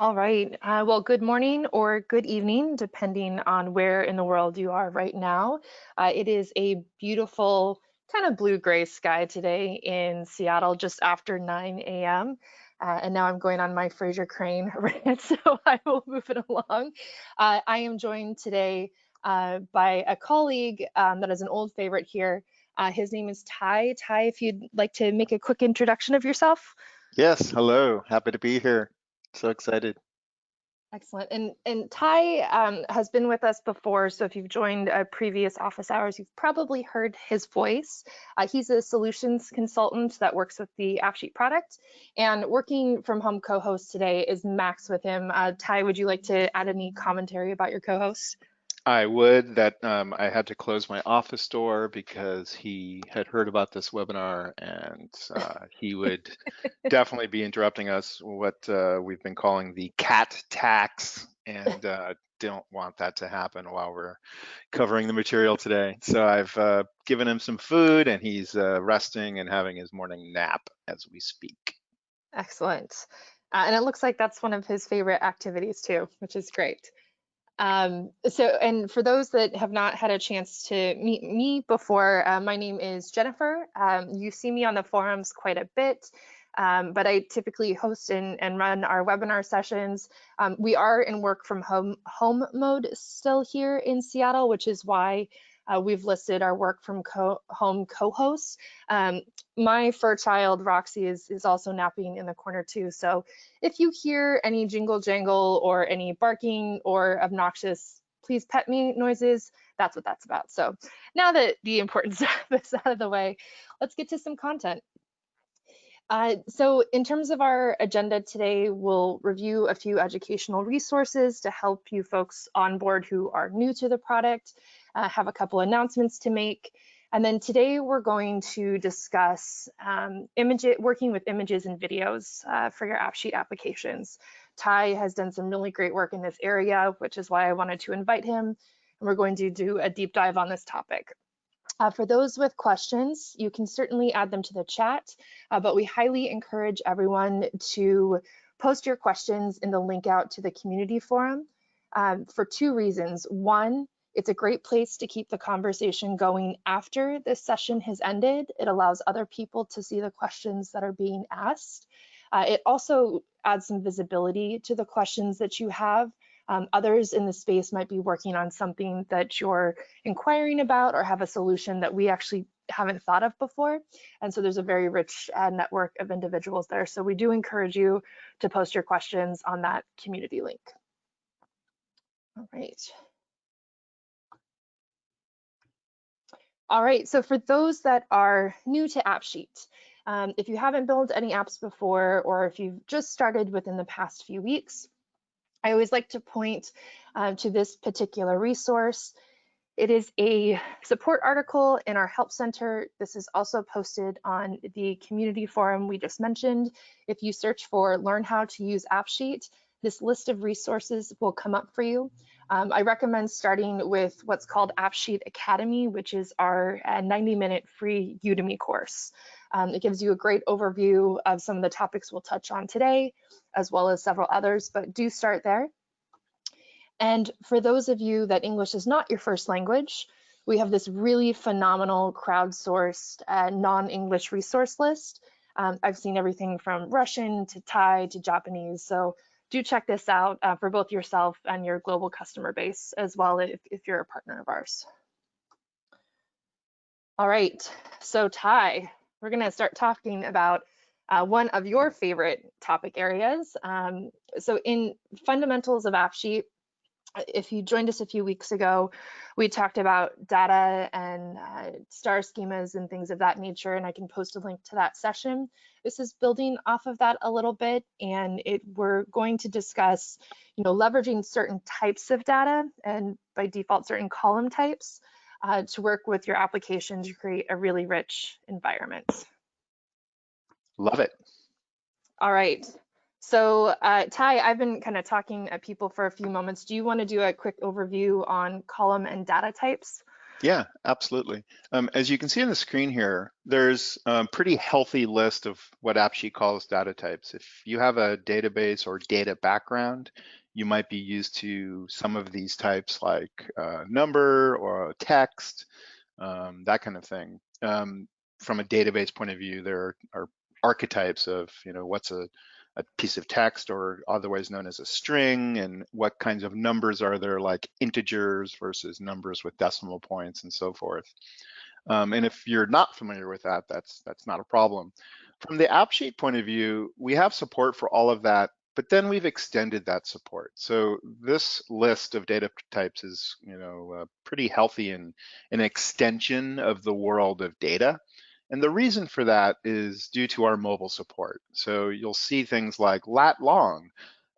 All right. Uh, well, good morning or good evening, depending on where in the world you are right now. Uh, it is a beautiful kind of blue-gray sky today in Seattle just after 9 a.m. Uh, and now I'm going on my Frasier Crane rant, so I will move it along. Uh, I am joined today uh, by a colleague um, that is an old favorite here. Uh, his name is Ty. Ty, if you'd like to make a quick introduction of yourself. Yes, hello. Happy to be here. So excited. Excellent. And and Ty um, has been with us before, so if you've joined a previous office hours, you've probably heard his voice. Uh, he's a solutions consultant that works with the AppSheet product, and working from home co-host today is Max with him. Uh, Ty, would you like to add any commentary about your co-host? I would that um, I had to close my office door because he had heard about this webinar and uh, he would definitely be interrupting us what uh, we've been calling the cat tax and uh, don't want that to happen while we're covering the material today. So I've uh, given him some food and he's uh, resting and having his morning nap as we speak. Excellent. Uh, and it looks like that's one of his favorite activities too, which is great. Um, so, and for those that have not had a chance to meet me before, uh, my name is Jennifer. Um, you see me on the forums quite a bit, um, but I typically host and, and run our webinar sessions. Um, we are in work from home, home mode still here in Seattle, which is why uh, we've listed our work from co home co-hosts. Um, my fur child, Roxy, is, is also napping in the corner too. So if you hear any jingle jangle or any barking or obnoxious please pet me noises, that's what that's about. So now that the important stuff is out of the way, let's get to some content. Uh, so in terms of our agenda today, we'll review a few educational resources to help you folks on board who are new to the product, uh, have a couple announcements to make. And then today we're going to discuss um, image, working with images and videos uh, for your AppSheet applications. Ty has done some really great work in this area, which is why I wanted to invite him. And we're going to do a deep dive on this topic. Uh, for those with questions, you can certainly add them to the chat, uh, but we highly encourage everyone to post your questions in the link out to the community forum um, for two reasons. One, it's a great place to keep the conversation going after this session has ended. It allows other people to see the questions that are being asked. Uh, it also adds some visibility to the questions that you have um, others in the space might be working on something that you're inquiring about or have a solution that we actually haven't thought of before. And so there's a very rich uh, network of individuals there. So we do encourage you to post your questions on that community link. All right. All right, so for those that are new to AppSheet, um, if you haven't built any apps before, or if you've just started within the past few weeks, I always like to point uh, to this particular resource. It is a support article in our Help Center. This is also posted on the community forum we just mentioned. If you search for Learn How to Use AppSheet, this list of resources will come up for you. Um, I recommend starting with what's called AppSheet Academy, which is our 90-minute uh, free Udemy course. Um, it gives you a great overview of some of the topics we'll touch on today, as well as several others, but do start there. And for those of you that English is not your first language, we have this really phenomenal crowdsourced uh, non-English resource list. Um, I've seen everything from Russian to Thai to Japanese, so do check this out uh, for both yourself and your global customer base as well if, if you're a partner of ours. All right, so Ty, we're going to start talking about uh, one of your favorite topic areas. Um, so in fundamentals of AppSheet, if you joined us a few weeks ago, we talked about data and uh, star schemas and things of that nature, and I can post a link to that session. This is building off of that a little bit, and it, we're going to discuss, you know, leveraging certain types of data and by default certain column types uh, to work with your application to create a really rich environment. Love it. All right. So uh, Ty, I've been kind of talking at people for a few moments. Do you want to do a quick overview on column and data types? Yeah, absolutely. Um, as you can see on the screen here, there's a pretty healthy list of what AppSheet calls data types. If you have a database or data background, you might be used to some of these types like uh, number or text, um, that kind of thing. Um, from a database point of view, there are archetypes of, you know, what's a a piece of text or otherwise known as a string and what kinds of numbers are there like integers versus numbers with decimal points and so forth. Um, and if you're not familiar with that, that's that's not a problem. From the AppSheet point of view, we have support for all of that, but then we've extended that support. So this list of data types is, you know, uh, pretty healthy and an extension of the world of data. And the reason for that is due to our mobile support. So you'll see things like lat long,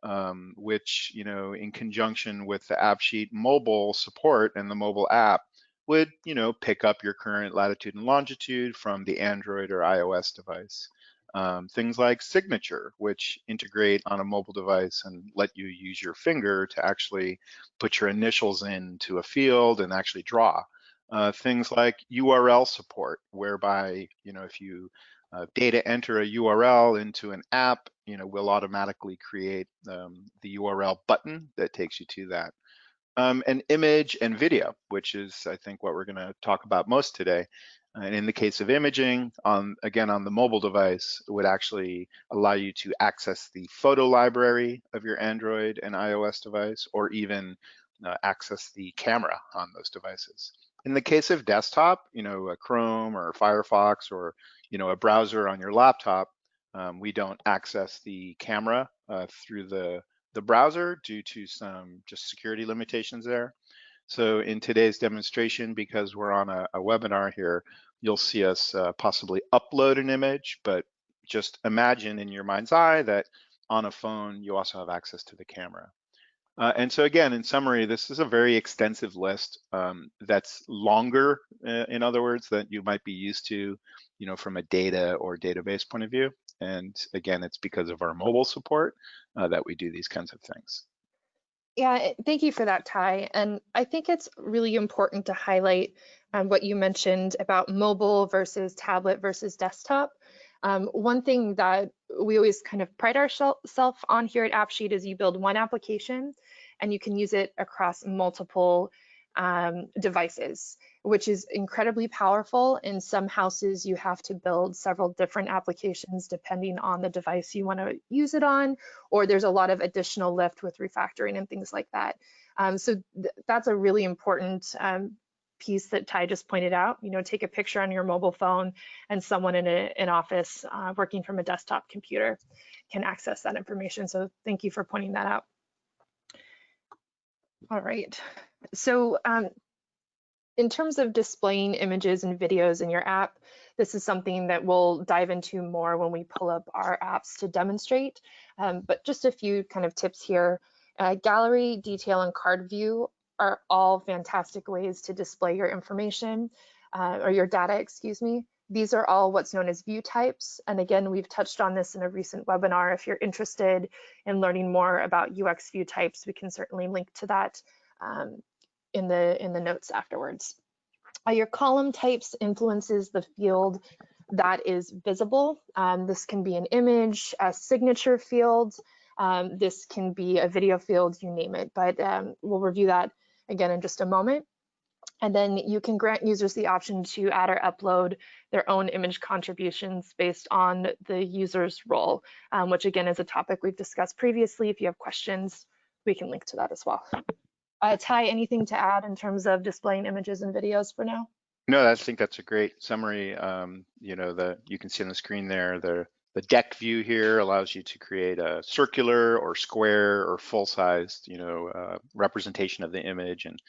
um, which, you know, in conjunction with the AppSheet mobile support and the mobile app would, you know, pick up your current latitude and longitude from the Android or iOS device. Um, things like signature, which integrate on a mobile device and let you use your finger to actually put your initials into a field and actually draw uh, things like URL support, whereby, you know, if you uh, data enter a URL into an app, you know, we'll automatically create um, the URL button that takes you to that. Um, and image and video, which is, I think, what we're going to talk about most today. And in the case of imaging, on again on the mobile device, it would actually allow you to access the photo library of your Android and iOS device, or even uh, access the camera on those devices. In the case of desktop, you know, a Chrome or Firefox or, you know, a browser on your laptop, um, we don't access the camera uh, through the, the browser due to some just security limitations there. So in today's demonstration, because we're on a, a webinar here, you'll see us uh, possibly upload an image, but just imagine in your mind's eye that on a phone, you also have access to the camera. Uh, and so again, in summary, this is a very extensive list um, that's longer, uh, in other words, that you might be used to, you know, from a data or database point of view. And again, it's because of our mobile support uh, that we do these kinds of things. Yeah, eh, thank you for that, Ty. And I think it's really important to highlight um, what you mentioned about mobile versus tablet versus desktop. Um, one thing that we always kind of pride ourselves on here at AppSheet is you build one application and you can use it across multiple um, devices, which is incredibly powerful. In some houses, you have to build several different applications depending on the device you want to use it on, or there's a lot of additional lift with refactoring and things like that. Um, so th that's a really important um, piece that Ty just pointed out, you know, take a picture on your mobile phone and someone in an office uh, working from a desktop computer can access that information. So thank you for pointing that out. All right, so um, in terms of displaying images and videos in your app, this is something that we'll dive into more when we pull up our apps to demonstrate. Um, but just a few kind of tips here. Uh, gallery, detail, and card view are all fantastic ways to display your information uh, or your data, excuse me. These are all what's known as view types. And again, we've touched on this in a recent webinar. If you're interested in learning more about UX view types, we can certainly link to that um, in, the, in the notes afterwards. Uh, your column types influences the field that is visible. Um, this can be an image, a signature field, um, this can be a video field, you name it, but um, we'll review that again in just a moment. And then you can grant users the option to add or upload their own image contributions based on the user's role, um, which again is a topic we've discussed previously. If you have questions, we can link to that as well. Uh, Ty, anything to add in terms of displaying images and videos for now? No, I think that's a great summary. Um, you know, the you can see on the screen there the the deck view here allows you to create a circular or square or full-sized, you know, uh, representation of the image. And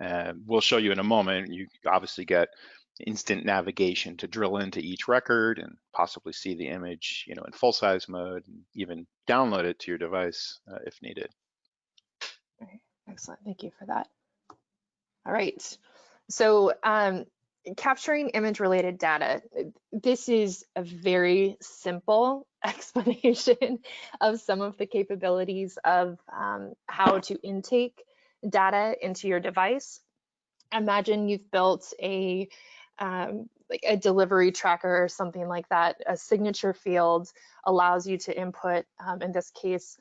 uh, we'll show you in a moment. You obviously get instant navigation to drill into each record and possibly see the image, you know, in full-size mode, and even download it to your device uh, if needed. Excellent. Thank you for that. All right. So um, capturing image related data. This is a very simple explanation of some of the capabilities of um, how to intake data into your device. imagine you've built a um, like a delivery tracker or something like that. A signature field allows you to input, um, in this case,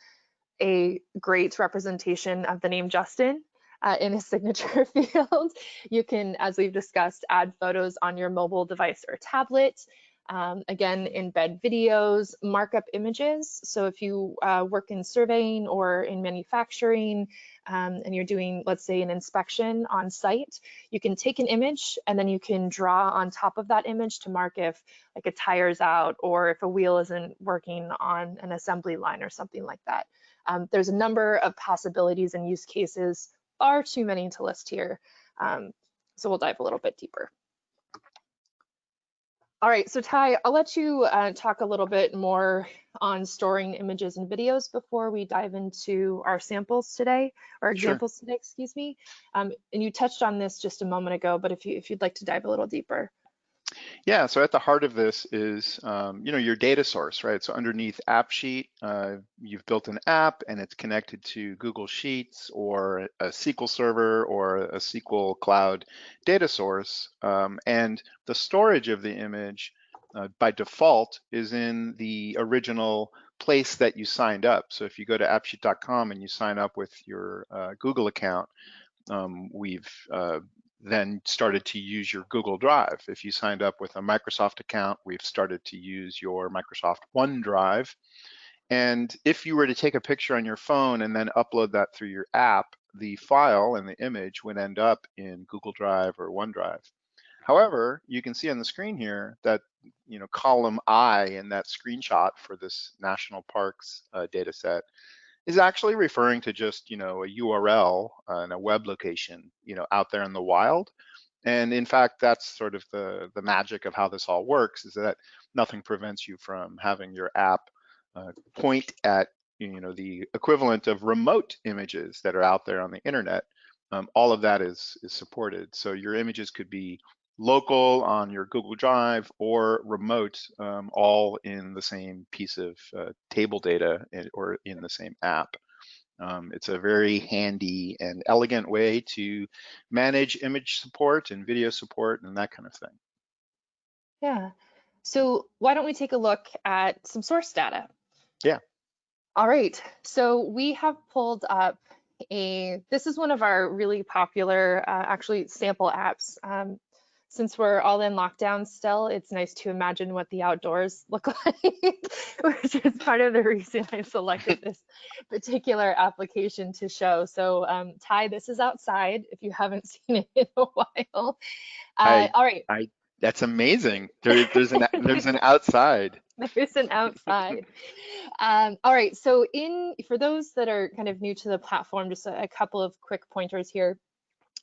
a great representation of the name Justin uh, in a signature field. You can, as we've discussed, add photos on your mobile device or tablet. Um, again, embed videos, markup images. So if you uh, work in surveying or in manufacturing um, and you're doing, let's say, an inspection on site, you can take an image and then you can draw on top of that image to mark if like a tire's out or if a wheel isn't working on an assembly line or something like that. Um, there's a number of possibilities and use cases, far too many to list here. Um, so we'll dive a little bit deeper. All right, so Ty, I'll let you uh, talk a little bit more on storing images and videos before we dive into our samples today, or examples sure. today, excuse me. Um, and you touched on this just a moment ago, but if, you, if you'd like to dive a little deeper. Yeah, so at the heart of this is, um, you know, your data source, right? So underneath AppSheet, uh, you've built an app and it's connected to Google Sheets or a SQL Server or a SQL Cloud data source. Um, and the storage of the image uh, by default is in the original place that you signed up. So if you go to appsheet.com and you sign up with your uh, Google account, um, we've uh, then started to use your Google Drive. If you signed up with a Microsoft account, we've started to use your Microsoft OneDrive. And if you were to take a picture on your phone and then upload that through your app, the file and the image would end up in Google Drive or OneDrive. However, you can see on the screen here that you know column I in that screenshot for this national parks uh, data set is actually referring to just you know a URL uh, and a web location you know out there in the wild. And in fact, that's sort of the the magic of how this all works is that nothing prevents you from having your app uh, point at you know the equivalent of remote images that are out there on the internet. Um, all of that is is supported. So your images could be local on your Google Drive or remote, um, all in the same piece of uh, table data in, or in the same app. Um, it's a very handy and elegant way to manage image support and video support and that kind of thing. Yeah. So why don't we take a look at some source data? Yeah. All right. So we have pulled up a, this is one of our really popular, uh, actually sample apps. Um, since we're all in lockdown still, it's nice to imagine what the outdoors look like, which is part of the reason I selected this particular application to show. So um, Ty, this is outside if you haven't seen it in a while. Uh, I, all right. I, that's amazing. There, there's an there's an outside. There's an outside. um, all right. So in for those that are kind of new to the platform, just a, a couple of quick pointers here.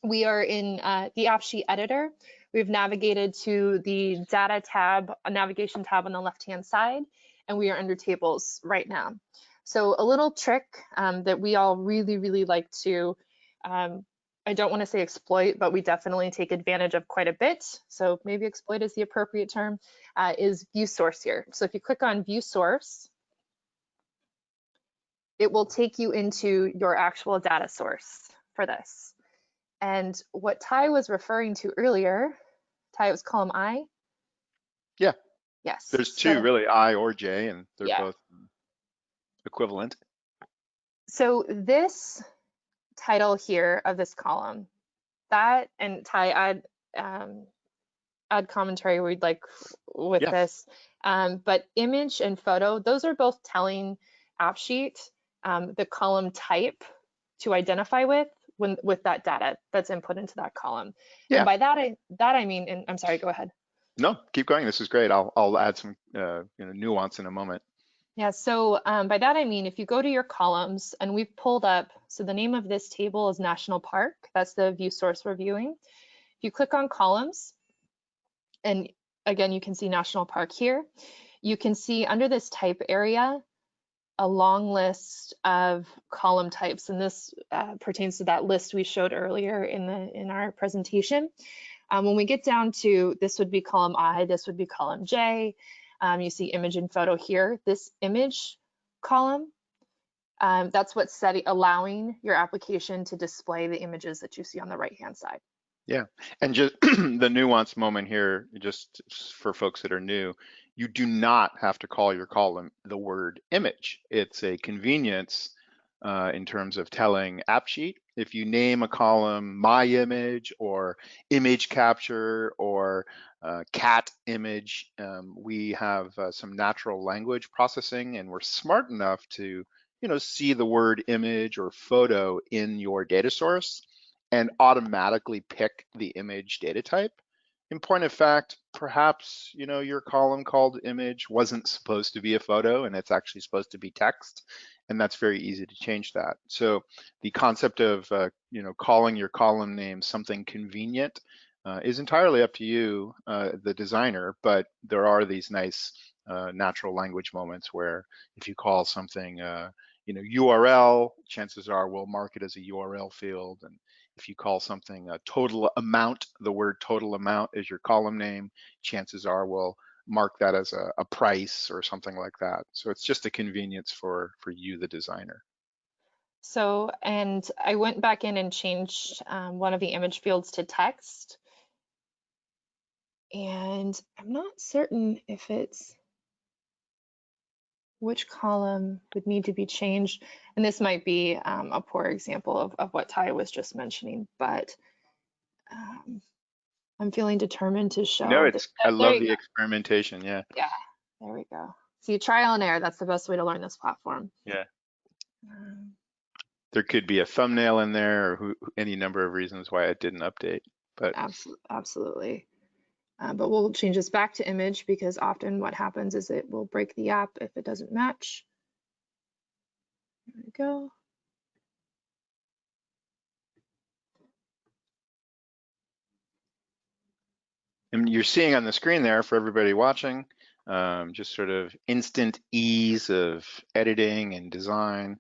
We are in uh, the AppSheet editor. We've navigated to the data tab, a navigation tab on the left-hand side, and we are under tables right now. So a little trick um, that we all really, really like to, um, I don't want to say exploit, but we definitely take advantage of quite a bit. So maybe exploit is the appropriate term, uh, is view source here. So if you click on view source, it will take you into your actual data source for this. And what Ty was referring to earlier Ty, it was column I? Yeah. Yes. There's two so, really, I or J, and they're yeah. both equivalent. So this title here of this column, that and Ty add um, add commentary we'd like with yeah. this. Um, but image and photo, those are both telling AppSheet um, the column type to identify with when with that data that's input into that column. Yeah. And by that I that I mean, and I'm sorry, go ahead. No, keep going. This is great. I'll I'll add some uh, you know nuance in a moment. Yeah, so um, by that I mean if you go to your columns and we've pulled up, so the name of this table is National Park. That's the view source we're viewing. If you click on columns, and again you can see National Park here, you can see under this type area a long list of column types, and this uh, pertains to that list we showed earlier in the in our presentation. Um, when we get down to this would be column I, this would be column J. Um, you see image and photo here. This image column, um, that's what's setting, allowing your application to display the images that you see on the right-hand side. Yeah, and just the nuance moment here, just for folks that are new, you do not have to call your column the word image. It's a convenience uh, in terms of telling AppSheet. If you name a column my image or image capture or uh, cat image, um, we have uh, some natural language processing and we're smart enough to you know, see the word image or photo in your data source and automatically pick the image data type. In point of fact, perhaps you know your column called image wasn't supposed to be a photo and it's actually supposed to be text, and that's very easy to change that. So the concept of uh, you know calling your column name something convenient uh, is entirely up to you, uh, the designer, but there are these nice uh, natural language moments where if you call something uh, you know URL, chances are we'll mark it as a URL field, and if you call something a total amount, the word total amount is your column name, chances are we'll mark that as a, a price or something like that. So it's just a convenience for, for you, the designer. So, and I went back in and changed um, one of the image fields to text. And I'm not certain if it's which column would need to be changed. And this might be um, a poor example of, of what Ty was just mentioning, but um, I'm feeling determined to show. No, it's, I love the go. experimentation. Yeah. Yeah, there we go. See, trial and error, that's the best way to learn this platform. Yeah. Um, There could be a thumbnail in there or who, any number of reasons why it didn't update, but Absolutely, absolutely. Uh, but we'll change this back to image because often what happens is it will break the app if it doesn't match. There we go. and you're seeing on the screen there for everybody watching, um, just sort of instant ease of editing and design.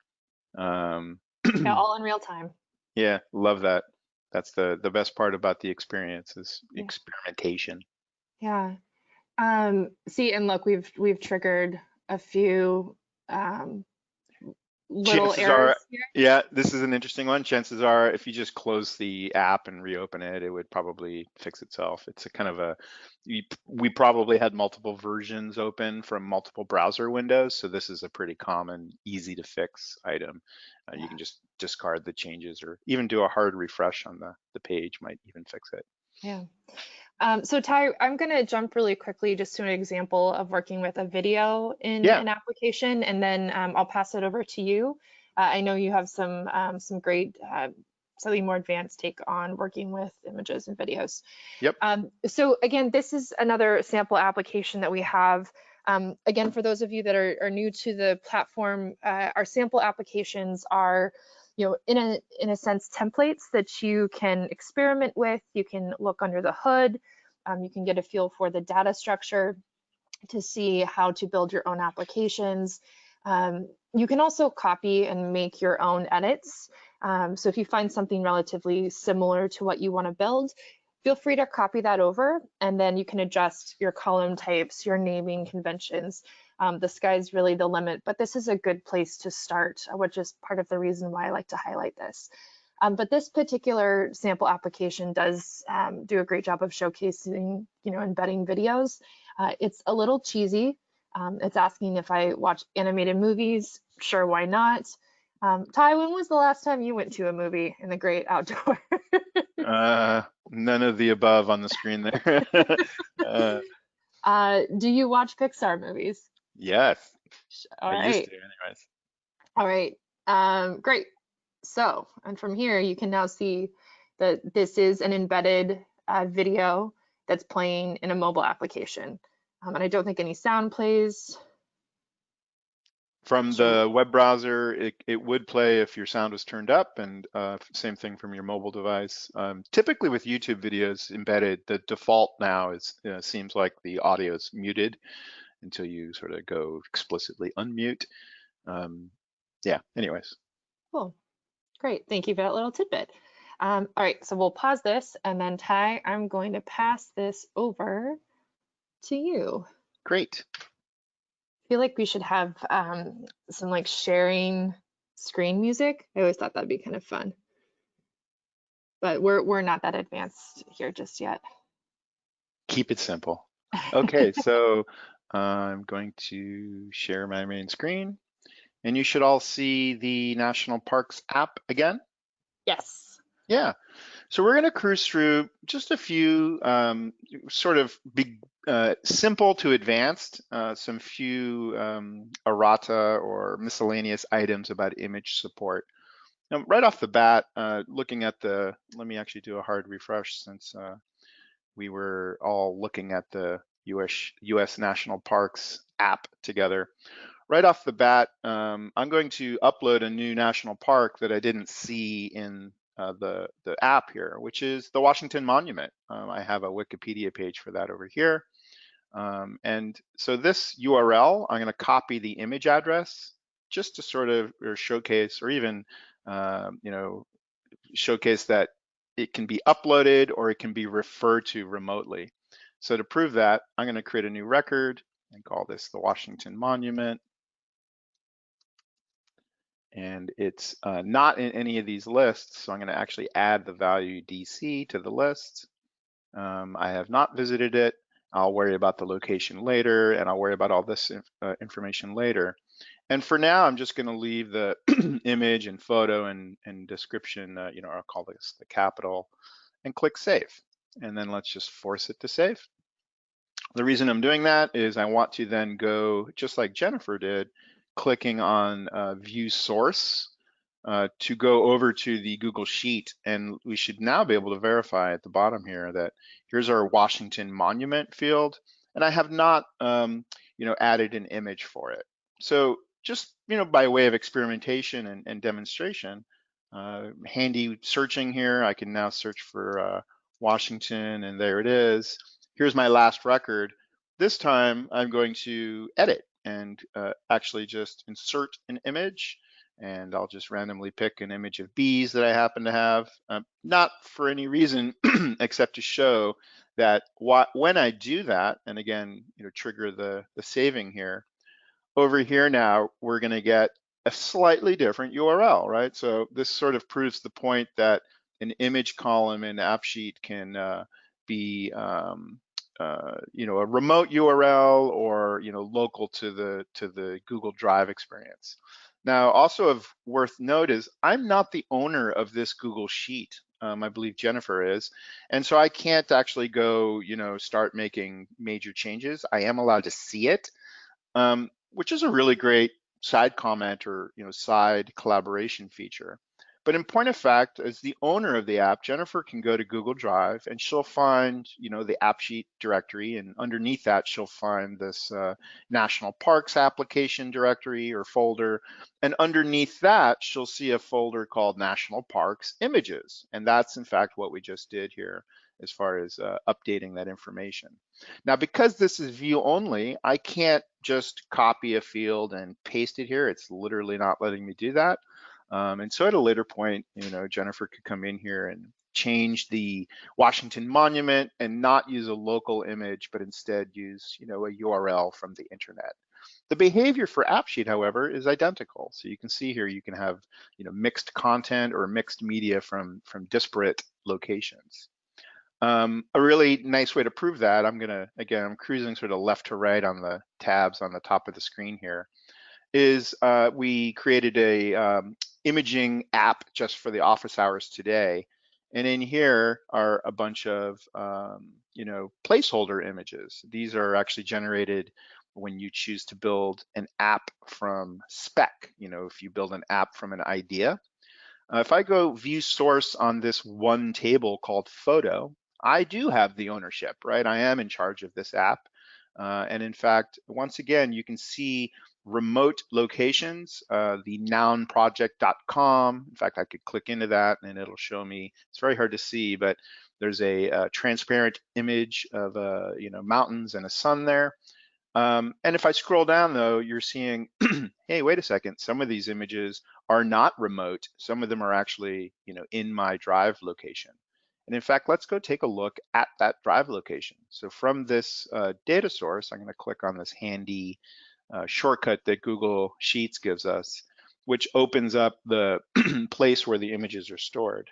Um, Yeah, all in real time. yeah, love that. That's the the best part about the experience is Yeah. experimentation. Yeah. Um, see, and look, we've we've triggered a few um, little Chances are- errors here. Yeah, this is an interesting one. Chances are, if you just close the app and reopen it, it would probably fix itself. It's a kind of a, we probably had multiple versions open from multiple browser windows, so this is a pretty common, easy to fix item. Uh, You can just discard the changes or even do a hard refresh on the, the page might even fix it. Yeah. Um, so Ty, I'm going to jump really quickly just to an example of working with a video in Yeah. an application, and then um, I'll pass it over to you. Uh, I know you have some um, some great, uh, slightly more advanced take on working with images and videos. Yep. Um, so again, this is another sample application that we have. Um, again, for those of you that are, are new to the platform, uh, our sample applications are you know, in a in a sense, templates that you can experiment with. You can look under the hood. Um, you can get a feel for the data structure to see how to build your own applications. Um, you can also copy and make your own edits. Um, so if you find something relatively similar to what you want to build, feel free to copy that over, and then you can adjust your column types, your naming conventions, um, the sky's really the limit, but this is a good place to start, uh, which is part of the reason why I like to highlight this. Um, but this particular sample application does um, do a great job of showcasing, you know, embedding videos. Uh, it's a little cheesy. Um, it's asking if I watch animated movies. Sure, why not? Um, Ty, when was the last time you went to a movie in the great outdoor? Uh, none of the above on the screen there. uh, uh, do you watch Pixar movies? Yes, All I right. used to anyways. All right, um, great. So, and from here, you can now see that this is an embedded uh, video that's playing in a mobile application. Um, and I don't think any sound plays. From the web browser, it, it would play if your sound was turned up and uh, same thing from your mobile device. Um, typically with YouTube videos embedded, the default now is uh, seems like the audio is muted until you sort of go explicitly unmute. Um, yeah, anyways. Cool, great. Thank you for that little tidbit. Um, all right, so we'll pause this and then Ty, I'm going to pass this over to you. Great. I feel like we should have um, some like sharing screen music. I always thought that'd be kind of fun. but we're we're not that advanced here just yet. Keep it simple. Okay, so I'm going to share my main screen and you should all see the National Parks app again. Yes. Yeah. So we're going to cruise through just a few um, sort of big, uh, simple to advanced, uh, some few um, errata or miscellaneous items about image support. Now, right off the bat, uh, looking at the, let me actually do a hard refresh since uh, we were all looking at the US, US National Parks app together. Right off the bat, um, I'm going to upload a new national park that I didn't see in uh, the, the app here, which is the Washington Monument. Um, I have a Wikipedia page for that over here. Um, and so this URL, I'm going to copy the image address just to sort of or showcase or even, um, you know, showcase that it can be uploaded or it can be referred to remotely. So to prove that, I'm going to create a new record and call this the Washington Monument and it's uh, not in any of these lists. So I'm going to actually add the value DC to the list. Um, I have not visited it. I'll worry about the location later, and I'll worry about all this uh, information later. And for now, I'm just going to leave the image and photo and, and description, uh, you know, I'll call this the capital, and click Save. And then let's just force it to save. The reason I'm doing that is I want to then go, just like Jennifer did, clicking on uh, view source uh, to go over to the Google Sheet. And we should now be able to verify at the bottom here that here's our Washington Monument field. And I have not, um, you know, added an image for it. So just, you know, by way of experimentation and, and demonstration, uh, handy searching here, I can now search for uh, Washington and there it is. Here's my last record. This time I'm going to edit and uh, actually just insert an image and I'll just randomly pick an image of bees that I happen to have, um, not for any reason except to show that when I do that, and again, you know, trigger the, the saving here, over here now, we're gonna get a slightly different URL, right? So this sort of proves the point that an image column in AppSheet can uh, be um, uh, you know a remote URL or you know local to the to the Google Drive experience. Now, also of worth note is I'm not the owner of this Google Sheet. Um, I believe Jennifer is, and so I can't actually go you know start making major changes. I am allowed to see it, um, which is a really great side comment or you know side collaboration feature. But in point of fact, as the owner of the app, Jennifer can go to Google Drive and she'll find, you know, the AppSheet directory, and underneath that she'll find this uh, National Parks application directory or folder, and underneath that she'll see a folder called National Parks Images, and that's in fact what we just did here as far as uh, updating that information. Now, because this is view only, I can't just copy a field and paste it here. It's literally not letting me do that. Um, and so at a later point, you know, Jennifer could come in here and change the Washington Monument and not use a local image, but instead use, you know, a URL from the internet. The behavior for AppSheet, however, is identical. So you can see here, you can have, you know, mixed content or mixed media from, from disparate locations. Um, a really nice way to prove that, I'm gonna, again, I'm cruising sort of left to right on the tabs on the top of the screen here, is uh, we created a um, imaging app just for the office hours today. And in here are a bunch of, um, you know, placeholder images. These are actually generated when you choose to build an app from spec. You know, if you build an app from an idea. Uh, if I go view source on this one table called photo, I do have the ownership, right? I am in charge of this app. Uh, and in fact, once again, you can see remote locations, uh, the nounproject.com. In fact, I could click into that and it'll show me, it's very hard to see, but there's a, a transparent image of uh, you know mountains and a sun there. Um, and if I scroll down though, you're seeing, hey, wait a second, some of these images are not remote. Some of them are actually, you know, in my drive location. And in fact, let's go take a look at that drive location. So from this uh, data source, I'm gonna click on this handy uh, shortcut that Google Sheets gives us, which opens up the place where the images are stored.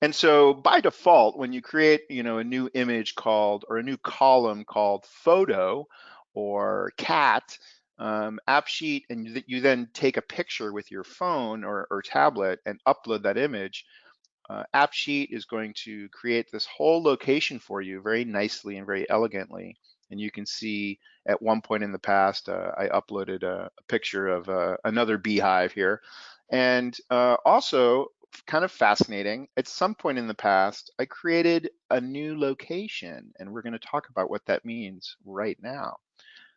And so by default, when you create, you know, a new image called or a new column called photo or cat, um, AppSheet, and you then take a picture with your phone or, or tablet and upload that image, uh, AppSheet is going to create this whole location for you very nicely and very elegantly. And you can see at one point in the past, uh, I uploaded a, a picture of uh, another beehive here. And uh, also, kind of fascinating, at some point in the past, I created a new location, and we're going to talk about what that means right now.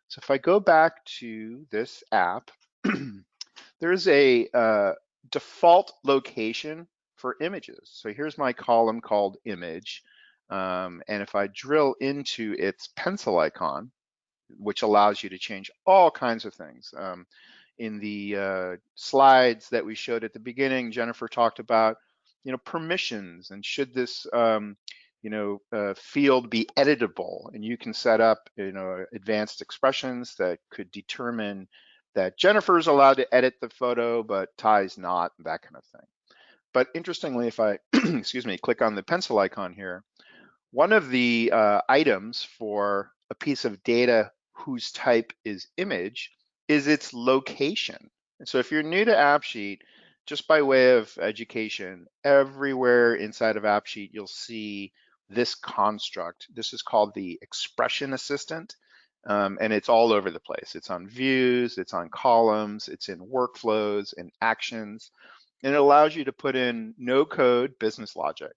So if I go back to this app, there's a uh, default location for images. So here's my column called image. Um, and if I drill into its pencil icon, which allows you to change all kinds of things. Um, in the uh, slides that we showed at the beginning, Jennifer talked about, you know, permissions and should this, um, you know, uh, field be editable, and you can set up, you know, advanced expressions that could determine that Jennifer is allowed to edit the photo, but Ty's not, that kind of thing. But interestingly, if I, excuse me, click on the pencil icon here, one of the uh, items for a piece of data whose type is image is its location. And so if you're new to AppSheet, just by way of education, everywhere inside of AppSheet, you'll see this construct. This is called the expression assistant. Um, and it's all over the place. It's on views, it's on columns, it's in workflows and actions, and it allows you to put in no code business logic.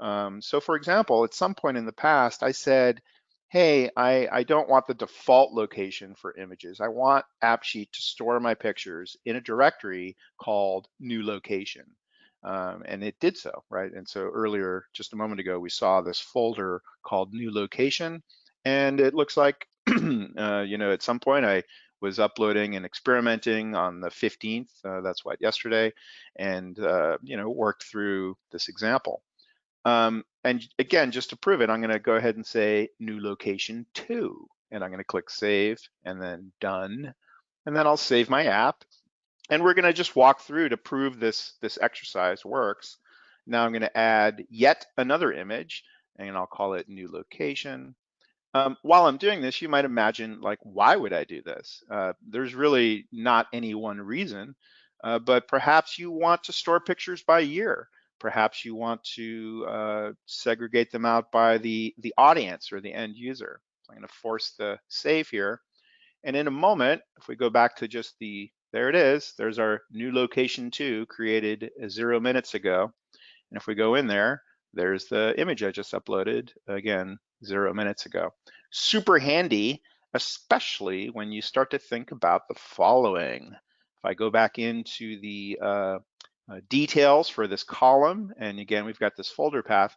Um, so for example, at some point in the past, I said, hey, I, I don't want the default location for images. I want AppSheet to store my pictures in a directory called new location. Um, and it did so, right? And so earlier, just a moment ago, we saw this folder called new location. And it looks like, uh, you know, at some point I was uploading and experimenting on the 15th, uh, that's what, yesterday, and, uh, you know, worked through this example. Um, and again, just to prove it, I'm gonna go ahead and say new location two, and I'm gonna click save and then done. And then I'll save my app. And we're gonna just walk through to prove this, this exercise works. Now I'm gonna add yet another image and I'll call it new location. Um, while I'm doing this, you might imagine like, why would I do this? Uh, there's really not any one reason, uh, but perhaps you want to store pictures by year. Perhaps you want to uh, segregate them out by the, the audience or the end user. So I'm gonna force the save here. And in a moment, if we go back to just the, there it is, there's our new location two created zero minutes ago. And if we go in there, there's the image I just uploaded, again, zero minutes ago. Super handy, especially when you start to think about the following. If I go back into the uh, uh, details for this column. And again, we've got this folder path.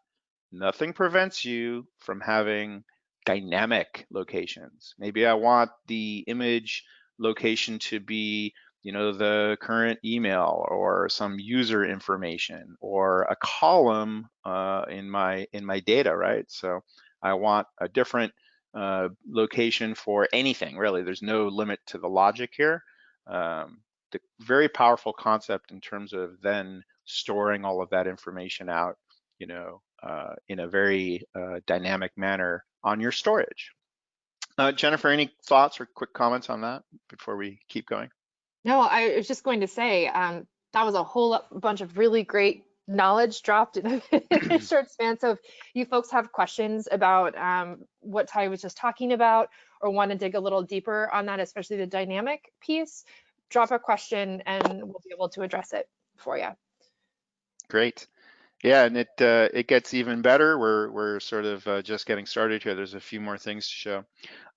Nothing prevents you from having dynamic locations. Maybe I want the image location to be you know the current email or some user information or a column uh, in my in my data right so I want a different uh, location for anything really there's no limit to the logic here um, the very powerful concept in terms of then storing all of that information out, you know, uh, in a very uh, dynamic manner on your storage. Uh, Jennifer, any thoughts or quick comments on that before we keep going? No, I was just going to say um, that was a whole bunch of really great knowledge dropped in a short span. So if you folks have questions about um, what Ty was just talking about or want to dig a little deeper on that, especially the dynamic piece, drop a question and we'll be able to address it for you. Great. Yeah, and it uh, it gets even better. We're we're sort of uh, just getting started here. There's a few more things to show.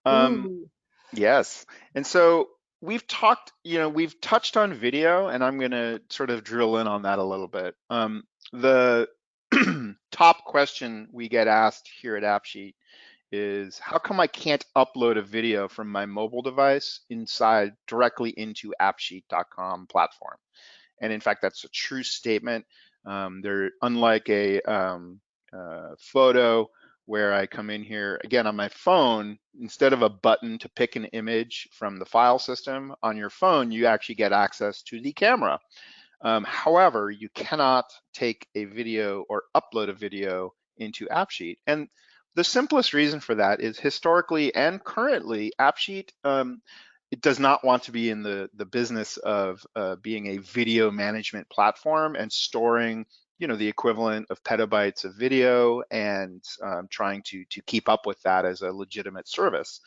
Um, yes, and so we've talked, you know, we've touched on video, and I'm going to sort of drill in on that a little bit. Um, the top question we get asked here at AppSheet is how come I can't upload a video from my mobile device inside directly into appsheet.com platform? And in fact, that's a true statement. Um, they're unlike a um, uh, photo where I come in here again on my phone, instead of a button to pick an image from the file system on your phone, you actually get access to the camera. Um, however, you cannot take a video or upload a video into AppSheet. And the simplest reason for that is historically and currently, AppSheet um, it does not want to be in the, the business of uh, being a video management platform and storing you know the equivalent of petabytes of video and um, trying to to keep up with that as a legitimate service.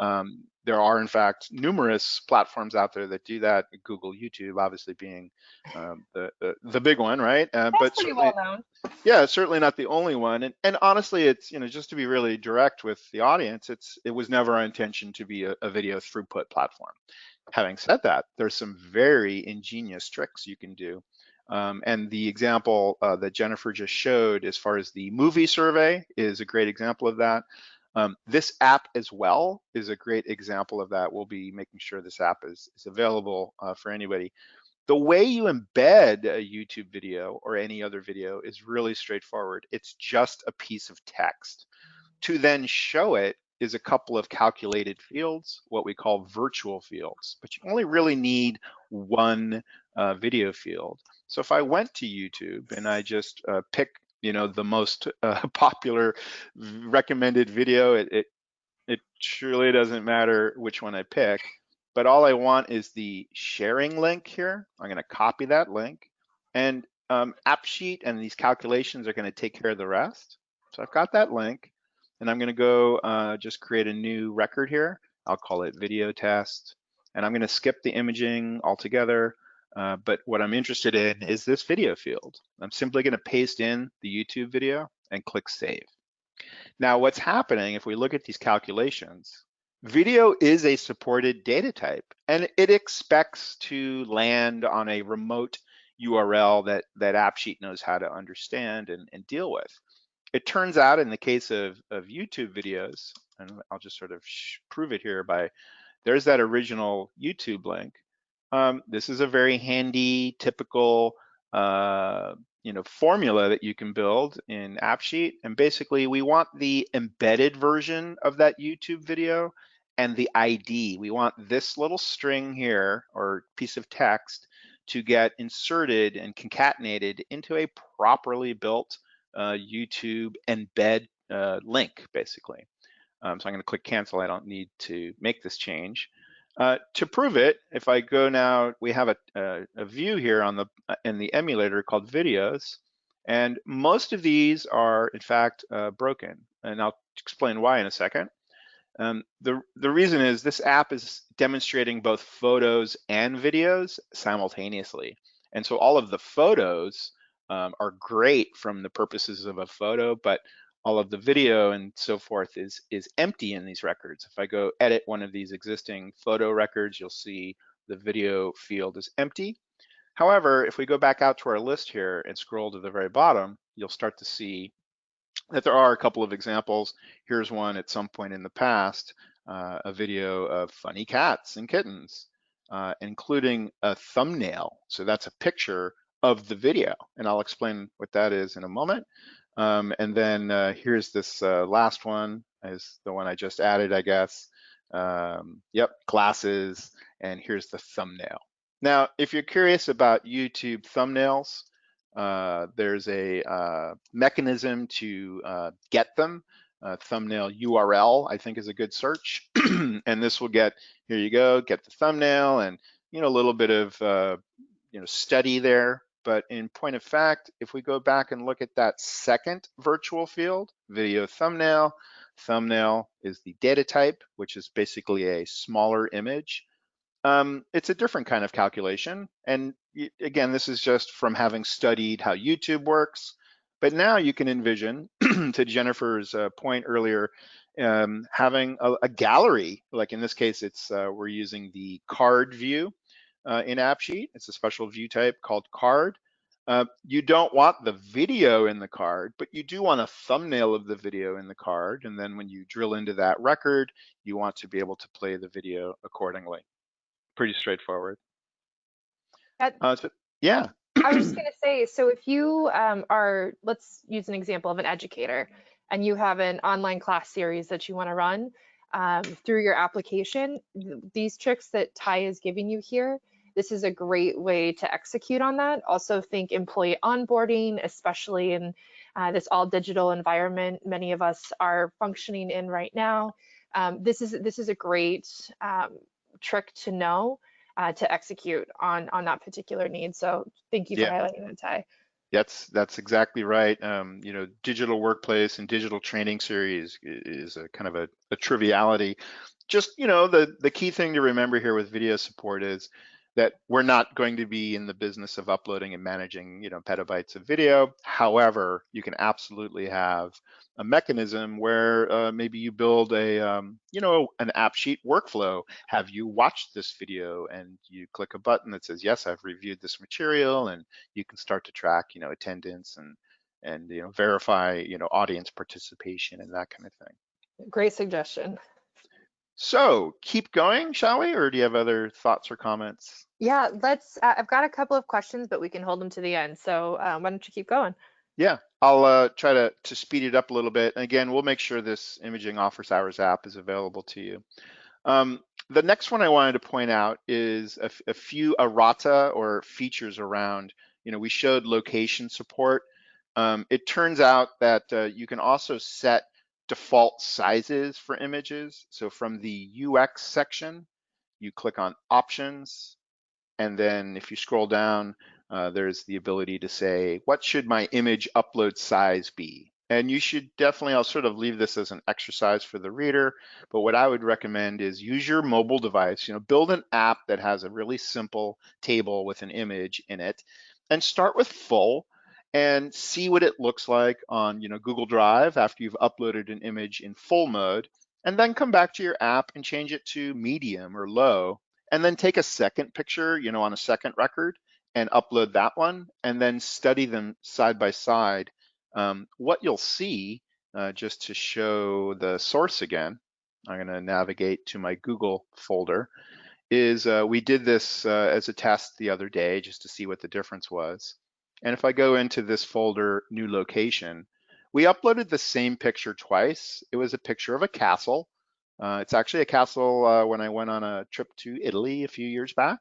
Um, there are in fact numerous platforms out there that do that. Google, YouTube, obviously being um, the, the, the big one, right? Uh, but pretty well known. Yeah, certainly not the only one. And and honestly, it's you know just to be really direct with the audience, it's it was never our intention to be a, a video throughput platform. Having said that, there's some very ingenious tricks you can do um, and the example uh, that Jennifer just showed as far as the movie survey is a great example of that. Um, this app as well is a great example of that. We'll be making sure this app is, is available uh, for anybody. The way you embed a YouTube video or any other video is really straightforward. It's just a piece of text. To then show it is a couple of calculated fields, what we call virtual fields, but you only really need one uh, video field. So if I went to YouTube and I just uh, pick, you know, the most uh, popular recommended video, it, it it truly doesn't matter which one I pick, but all I want is the sharing link here. I'm going to copy that link, and um, AppSheet and these calculations are going to take care of the rest. So I've got that link, and I'm going to go uh, just create a new record here. I'll call it video test, and I'm going to skip the imaging altogether. Uh, but what I'm interested in is this video field. I'm simply going to paste in the YouTube video and click save. Now what's happening if we look at these calculations, video is a supported data type and it expects to land on a remote URL that, that AppSheet knows how to understand and, and deal with. It turns out in the case of, of YouTube videos, and I'll just sort of prove it here by, there's that original YouTube link. Um, this is a very handy, typical, uh, you know, formula that you can build in AppSheet. And basically, we want the embedded version of that YouTube video and the ID. We want this little string here or piece of text to get inserted and concatenated into a properly built uh, YouTube embed uh, link, basically. Um, so I'm going to click cancel. I don't need to make this change. Uh, to prove it, if I go now, we have a, a, a, view here on the uh, in the emulator called videos, and most of these are in fact uh, broken, and I'll explain why in a second. Um, the the reason is this app is demonstrating both photos and videos simultaneously, and so all of the photos um, are great from the purposes of a photo, but all of the video and so forth is is empty in these records. If I go edit one of these existing photo records, you'll see the video field is empty. However, if we go back out to our list here and scroll to the very bottom, you'll start to see that there are a couple of examples. Here's one at some point in the past, uh, a video of funny cats and kittens, uh, including a thumbnail. So that's a picture of the video, and I'll explain what that is in a moment. Um, and then uh, here's this uh, last one is the one I just added, I guess. Um, yep, glasses, and here's the thumbnail. Now, if you're curious about YouTube thumbnails, uh, there's a uh, mechanism to uh, get them. thumbnail URL, I think is a good search. and this will get, here you go, get the thumbnail and, you know, a little bit of, uh, you know, study there but in point of fact, if we go back and look at that second virtual field, video thumbnail, thumbnail is the data type, which is basically a smaller image. Um, it's a different kind of calculation. And again, this is just from having studied how YouTube works. But now you can envision, to Jennifer's uh, point earlier, um, having a, a, gallery, like in this case, it's uh, we're using the card view uh, in AppSheet. It's a special view type called card. Uh, you don't want the video in the card, but you do want a thumbnail of the video in the card. And then when you drill into that record, you want to be able to play the video accordingly. Pretty straightforward. That, uh, so, yeah. I was just going to say, so if you um, are, let's use an example of an educator, and you have an online class series that you want to run um, through your application, these tricks that Ty is giving you here this is a great way to execute on that. Also think employee onboarding, especially in uh, this all digital environment many of us are functioning in right now. Um, this is this is a great um, trick to know uh, to execute on on that particular need. So thank you for Yeah. highlighting that, Ty. That's that's exactly right. Um, you know, digital workplace and digital training series is a kind of a, a triviality. Just you know, the the key thing to remember here with video support is that we're not going to be in the business of uploading and managing you know petabytes of video. However, you can absolutely have a mechanism where uh, maybe you build a um, you know an AppSheet workflow have you watched this video and you click a button that says yes i've reviewed this material and you can start to track you know attendance and and you know verify you know audience participation and that kind of thing Great suggestion. So keep going shall we or do you have other thoughts or comments Yeah, let's. Uh, I've got a couple of questions, but we can hold them to the end. So um, why don't you keep going? yeah i'll uh, try to to speed it up a little bit and again we'll make sure this imaging office hours app is available to you um, the next one I wanted to point out is a few errata or features around, you know, we showed location support. Um, it turns out that uh, you can also set default sizes for images. So from the UX section, you click on options, and then if you scroll down, uh, there's the ability to say, what should my image upload size be? And you should definitely, I'll sort of leave this as an exercise for the reader, but what I would recommend is use your mobile device, you know, build an app that has a really simple table with an image in it and start with full and see what it looks like on, you know, Google Drive after you've uploaded an image in full mode and then come back to your app and change it to medium or low and then take a second picture, you know, on a second record and upload that one and then study them side by side. Um, what you'll see, uh, just to show the source again, I'm going to navigate to my Google folder, is uh, we did this uh, as a test the other day just to see what the difference was. And if I go into this folder, new location, we uploaded the same picture twice. It was a picture of a castle. Uh, it's actually a castle uh, when I went on a trip to Italy a few years back.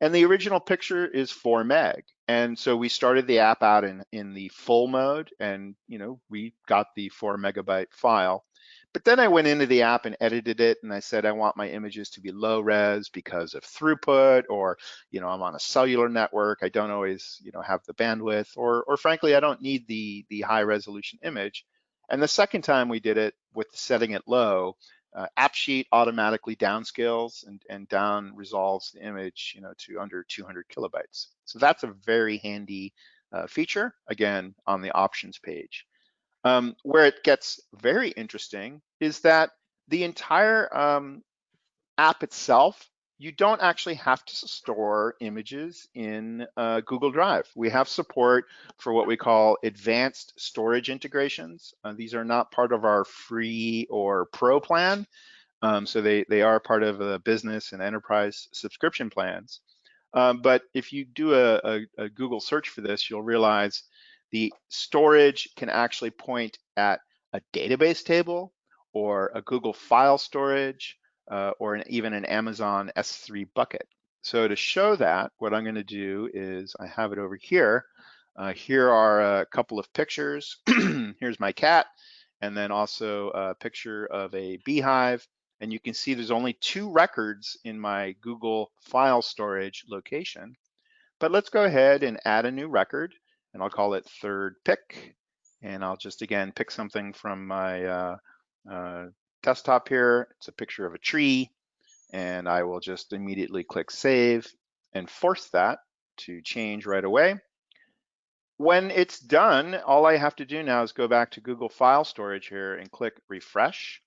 And the original picture is 4 meg. And so we started the app out in, in the full mode and, you know, we got the 4 megabyte file. But then I went into the app and edited it and I said I want my images to be low res because of throughput or you know I'm on a cellular network I don't always you know have the bandwidth or or frankly I don't need the the high resolution image. And the second time we did it with setting it low, uh, AppSheet automatically downscales and, and down resolves the image you know to under 200 kilobytes. So that's a very handy uh, feature again on the options page. Um, where it gets very interesting is that the entire um, app itself, you don't actually have to store images in uh, Google Drive. We have support for what we call advanced storage integrations. Uh, these are not part of our free or pro plan. Um, so they, they are part of the business and enterprise subscription plans. Um, but if you do a, a, a Google search for this, you'll realize the storage can actually point at a database table or a Google file storage uh, or an, even an Amazon S3 bucket. So to show that, what I'm going to do is I have it over here. Uh, here are a couple of pictures. Here's my cat, and then also a picture of a beehive. And you can see there's only two records in my Google file storage location. But let's go ahead and add a new record and I'll call it third pick. And I'll just again pick something from my uh, uh, desktop here. It's a picture of a tree and I will just immediately click save and force that to change right away. When it's done, all I have to do now is go back to Google File Storage here and click refresh.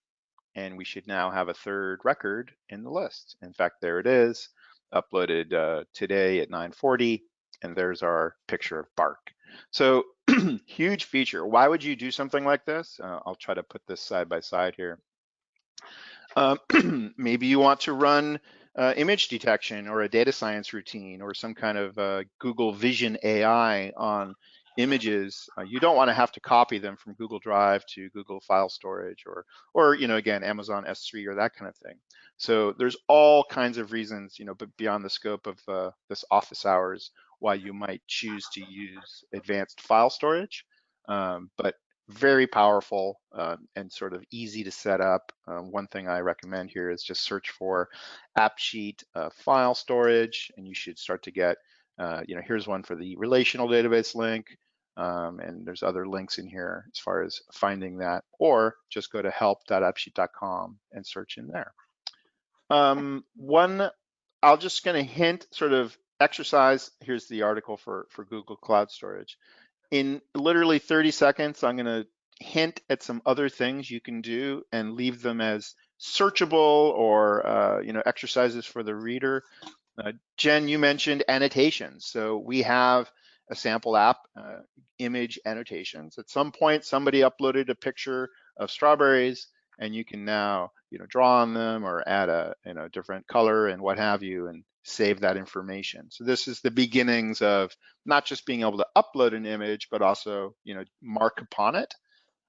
And we should now have a third record in the list. In fact, there it is, uploaded uh, today at 940 and there's our picture of bark. So huge feature. Why would you do something like this? Uh, I'll try to put this side by side here. Um, maybe you want to run uh, image detection or a data science routine or some kind of uh, Google Vision AI on images, uh, you don't want to have to copy them from Google Drive to Google File Storage or, or you know, again, Amazon S3 or that kind of thing. So there's all kinds of reasons, you know, but beyond the scope of uh, this office hours, why you might choose to use advanced file storage. Um, but very powerful uh, and sort of easy to set up. Uh, one thing I recommend here is just search for AppSheet uh, file storage, and you should start to get, uh, you know, here's one for the relational database link, um, and there's other links in here as far as finding that, or just go to help.appsheet.com and search in there. Um, one, I'll just gonna hint sort of exercise, here's the article for, for Google Cloud Storage in literally 30 seconds, I'm going to hint at some other things you can do and leave them as searchable or uh, you know exercises for the reader. Uh, Jen, you mentioned annotations. So we have a sample app, uh, image annotations. At some point, somebody uploaded a picture of strawberries and you can now you know draw on them or add a you know different color and what have you and save that information. So this is the beginnings of not just being able to upload an image, but also, you know, mark upon it.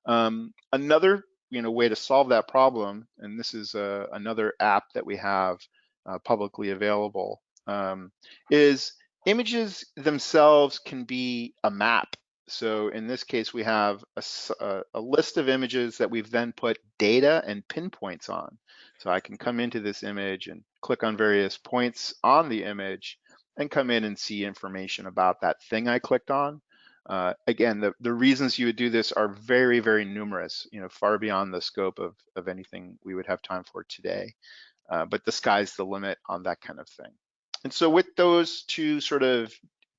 Um, another, you know, way to solve that problem, and this is uh, another app that we have uh, publicly available, um, is images themselves can be a map. So in this case, we have a, a, list of images that we've then put data and pinpoints on. So I can come into this image and click on various points on the image and come in and see information about that thing I clicked on. Uh, again, the, the reasons you would do this are very, very numerous, you know, far beyond the scope of, of anything we would have time for today. Uh, but the sky's the limit on that kind of thing. And so with those two sort of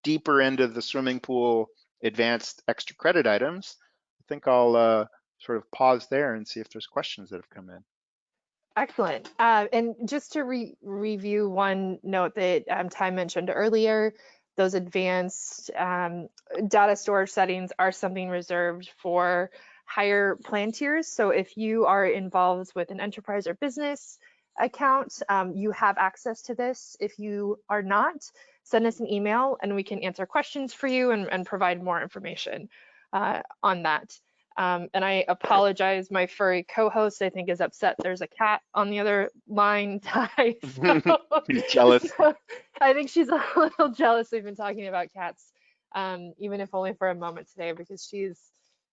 deeper end of the swimming pool advanced extra credit items, I think I'll uh, sort of pause there and see if there's questions that have come in. Excellent. Uh, and just to re review one note that um, Ty mentioned earlier, those advanced um, data storage settings are something reserved for higher plan tiers. So if you are involved with an enterprise or business account, um, you have access to this. If you are not, send us an email and we can answer questions for you and, and provide more information uh, on that. Um, and I apologize, my furry co-host I think is upset there's a cat on the other line, Ty. So, He's jealous. So I think she's a little jealous we've been talking about cats, um, even if only for a moment today, because she's,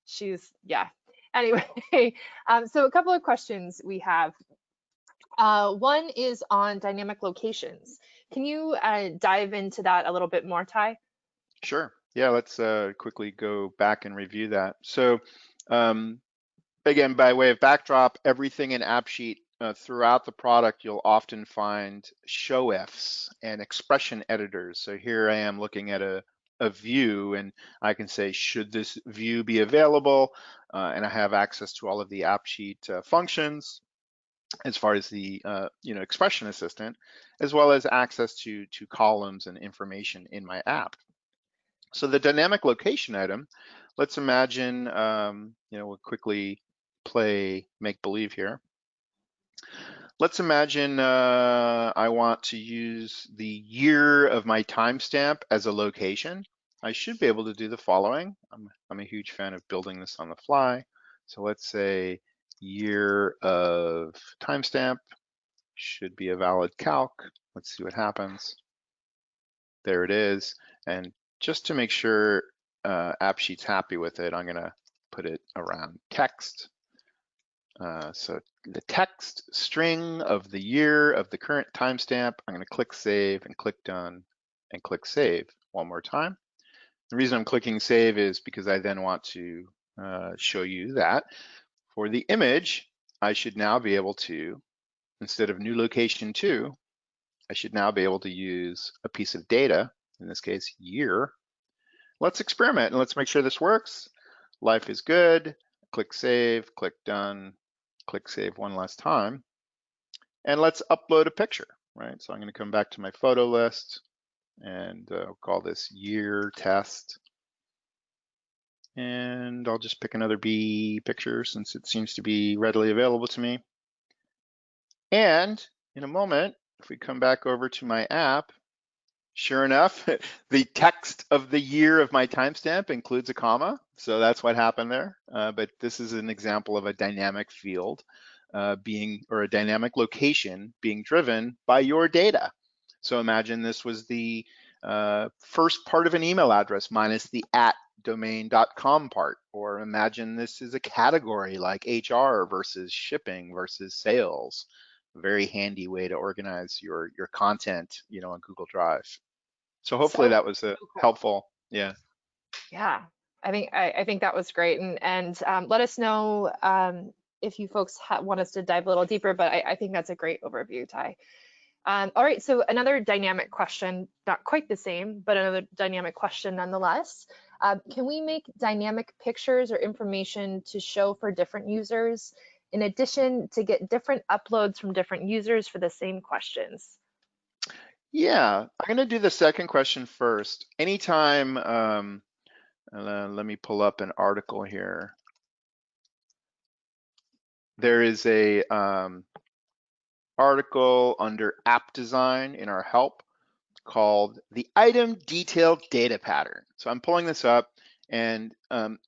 she's, yeah. Anyway, um, so a couple of questions we have. Uh, one is on dynamic locations. Can you uh, dive into that a little bit more, Ty? Sure. Yeah, let's uh, quickly go back and review that. So um, again, by way of backdrop, everything in AppSheet uh, throughout the product, you'll often find show ifs and expression editors. So here I am looking at a, a view and I can say, should this view be available? Uh, and I have access to all of the AppSheet uh, functions as far as the uh, you know expression assistant, as well as access to, to columns and information in my app. So the dynamic location item let's imagine, um, you know, we'll quickly play make believe here. Let's imagine uh, I want to use the year of my timestamp as a location. I should be able to do the following. I'm, I'm a huge fan of building this on the fly. So let's say year of timestamp should be a valid calc. Let's see what happens. There it is. And just to make sure uh, AppSheet's happy with it, I'm gonna put it around text. Uh, so the text string of the year of the current timestamp, I'm gonna click save and click done and click save one more time. The reason I'm clicking save is because I then want to uh, show you that for the image, I should now be able to, instead of new location two, I should now be able to use a piece of data, in this case, year, let's experiment and let's make sure this works. Life is good, click save, click done, click save one last time. And let's upload a picture, right? So I'm gonna come back to my photo list and uh, call this year test. And I'll just pick another bee picture since it seems to be readily available to me. And in a moment, if we come back over to my app, sure enough, the text of the year of my timestamp includes a comma. So that's what happened there. Uh, but this is an example of a dynamic field uh, being, or a dynamic location being driven by your data. So imagine this was the uh, first part of an email address minus the at domain.com part, or imagine this is a category like HR versus shipping versus sales. Very handy way to organize your your content, you know, on Google Drive. So hopefully So that was a cool. helpful. Yeah. Yeah, I think I, I think that was great, and and um, let us know um, if you folks ha- want us to dive a little deeper. But I, I think that's a great overview, Ty. Um, all right, so another dynamic question, not quite the same, but another dynamic question nonetheless. Uh, can we make dynamic pictures or information to show for different users, in addition to get different uploads from different users for the same questions? Yeah, I'm gonna do the second question first. Anytime, um, uh, let me pull up an article here. There is a um, article under app design in our help called the item detail data pattern. So I'm pulling this up and um,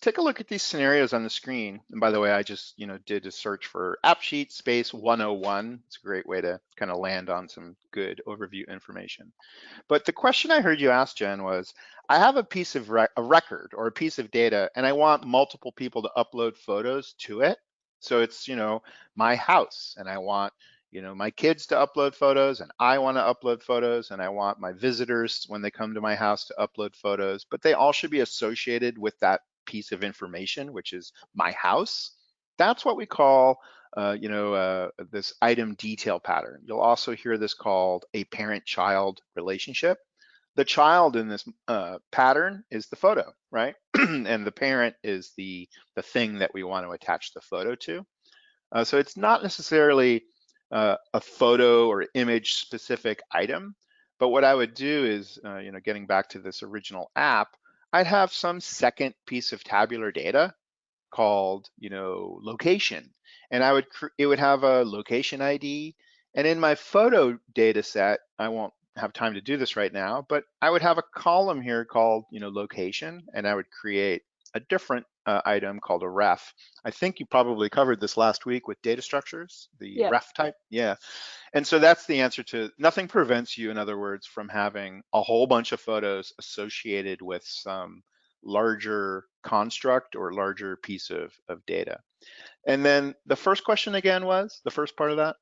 take a look at these scenarios on the screen. And by the way, I just you know did a search for AppSheet space 101. It's a great way to kind of land on some good overview information. But the question I heard you ask, Jen, was I have a piece of a record or a piece of data, and I want multiple people to upload photos to it. So it's you know my house, and I want you know my kids to upload photos, and I want to upload photos, and I want my visitors when they come to my house to upload photos. But they all should be associated with that piece of information, which is my house. That's what we call, uh, you know, uh, this item detail pattern. You'll also hear this called a parent-child relationship. The child in this uh, pattern is the photo, right? and the parent is the, the thing that we want to attach the photo to. Uh, so it's not necessarily uh, a photo or image specific item, but what I would do is, uh, you know, getting back to this original app, I'd have some second piece of tabular data called, you know, location. And I would, it would have a location ID. And in my photo data set, I won't have time to do this right now, but I would have a column here called, you know, location, and I would create a different uh, item called a ref. I think you probably covered this last week with data structures, the Yeah. ref type. Yeah. And so that's the answer to nothing prevents you, in other words, from having a whole bunch of photos associated with some larger construct or larger piece of, of data. And then the first question again was the first part of that?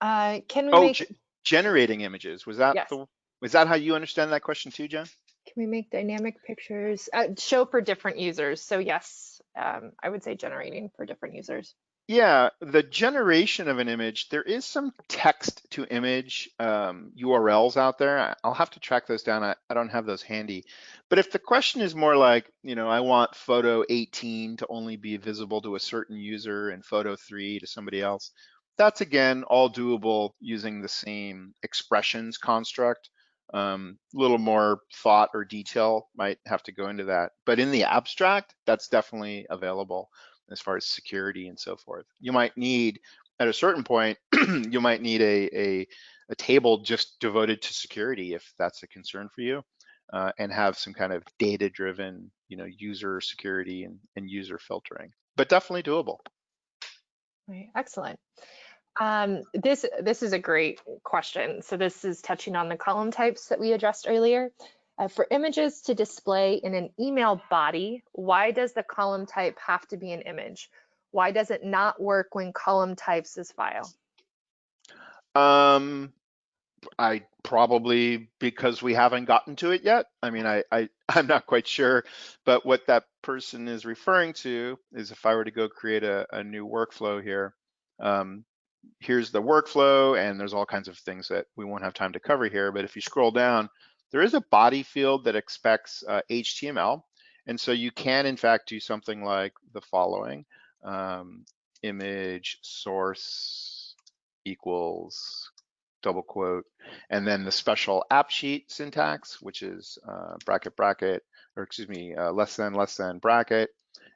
Uh, can we Oh, make ge- generating images. Was that Yes. the, was that how you understand that question too, Jen? Can we make dynamic pictures uh, show for different users? So yes, um, I would say generating for different users. Yeah, the generation of an image, there is some text to image um, URLs out there. I'll have to track those down. I, I don't have those handy. But if the question is more like, you know, I want photo 18 to only be visible to a certain user and photo 3 to somebody else, that's again all doable using the same expressions construct. Um, a little more thought or detail might have to go into that. But in the abstract, that's definitely available as far as security and so forth. You might need, at a certain point, you might need a, a, a table just devoted to security if that's a concern for you, uh, and have some kind of data-driven, you know, user security and, and user filtering. But definitely doable. Right, excellent. Um, this this is a great question. So this is touching on the column types that we addressed earlier. Uh, for images to display in an email body, why does the column type have to be an image? Why does it not work when column types is file? Um, I probably because we haven't gotten to it yet. I mean, I, I I'm not quite sure, but what that person is referring to is if I were to go create a, a new workflow here, um, here's the workflow, and there's all kinds of things that we won't have time to cover here. But if you scroll down, there is a body field that expects uh, HTML, and so you can in fact do something like the following: um, image source equals double quote, and then the special AppSheet syntax, which is uh, bracket, bracket, or excuse me, uh, less than, less than, bracket,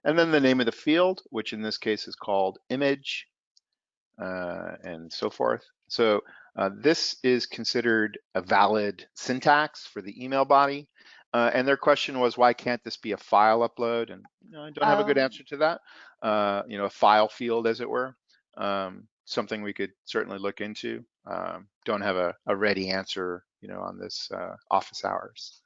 and then the name of the field, which in this case is called image, and so forth. So Uh, this is considered a valid syntax for the email body. Uh, and their question was, why can't this be a file upload? And you know, I don't have a good Um, answer to that. Uh, you know, a file field, as it were. Um, something we could certainly look into. Um, don't have a, a ready answer, you know, on this uh, office hours.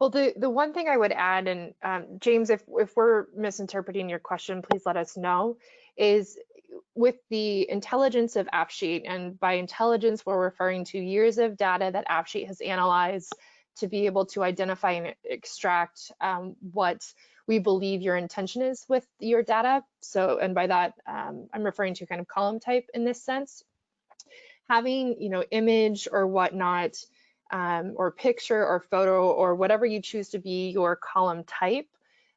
Well, the, the one thing I would add, and um, James, if, if we're misinterpreting your question, please let us know, is with the intelligence of AppSheet, and by intelligence, we're referring to years of data that AppSheet has analyzed to be able to identify and extract um, what we believe your intention is with your data. So, and by that, um, I'm referring to kind of column type in this sense. Having, you know, image or whatnot, um, or picture or photo or whatever you choose to be your column type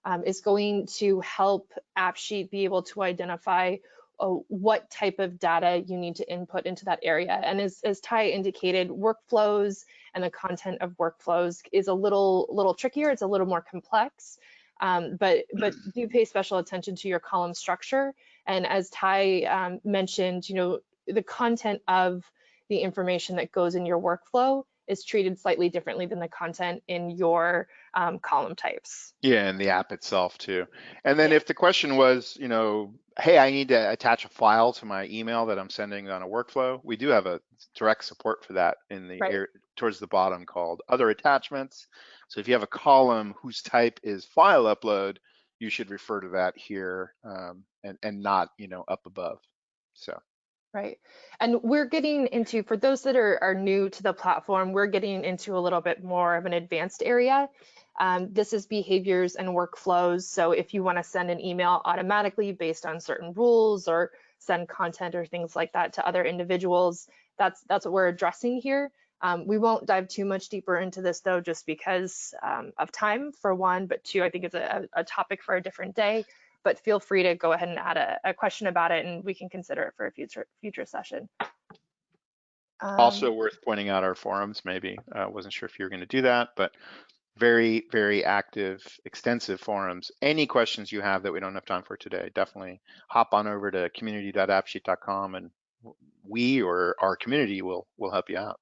um, is going to help AppSheet be able to identify oh, what type of data you need to input into that area. And as, as Ty indicated, workflows and the content of workflows is a little, little trickier. It's a little more complex. Um, but but do pay special attention to your column structure. And as Ty um, mentioned, you know, the content of the information that goes in your workflow is treated slightly differently than the content in your um, column types. Yeah, and the app itself too. And then Yeah. if the question was, you know, hey, I need to attach a file to my email that I'm sending on a workflow, we do have a direct support for that in the Right. air towards the bottom called other attachments. So if you have a column whose type is file upload, you should refer to that here um, and, and not, you know, up above. So. Right. And we're getting into, for those that are, are new to the platform, we're getting into a little bit more of an advanced area. Um, this is behaviors and workflows. So if you want to send an email automatically based on certain rules or send content or things like that to other individuals, that's, that's what we're addressing here. Um, we won't dive too much deeper into this though, just because um, of time for one, but two, I think it's a, a topic for a different day but feel free to go ahead and add a, a question about it and we can consider it for a future future session. Um, Also worth pointing out our forums, maybe. Uh, wasn't sure if you were going to do that, but very, very active, extensive forums. Any questions you have that we don't have time for today, definitely hop on over to community.appsheet.com and we or our community will will help you out.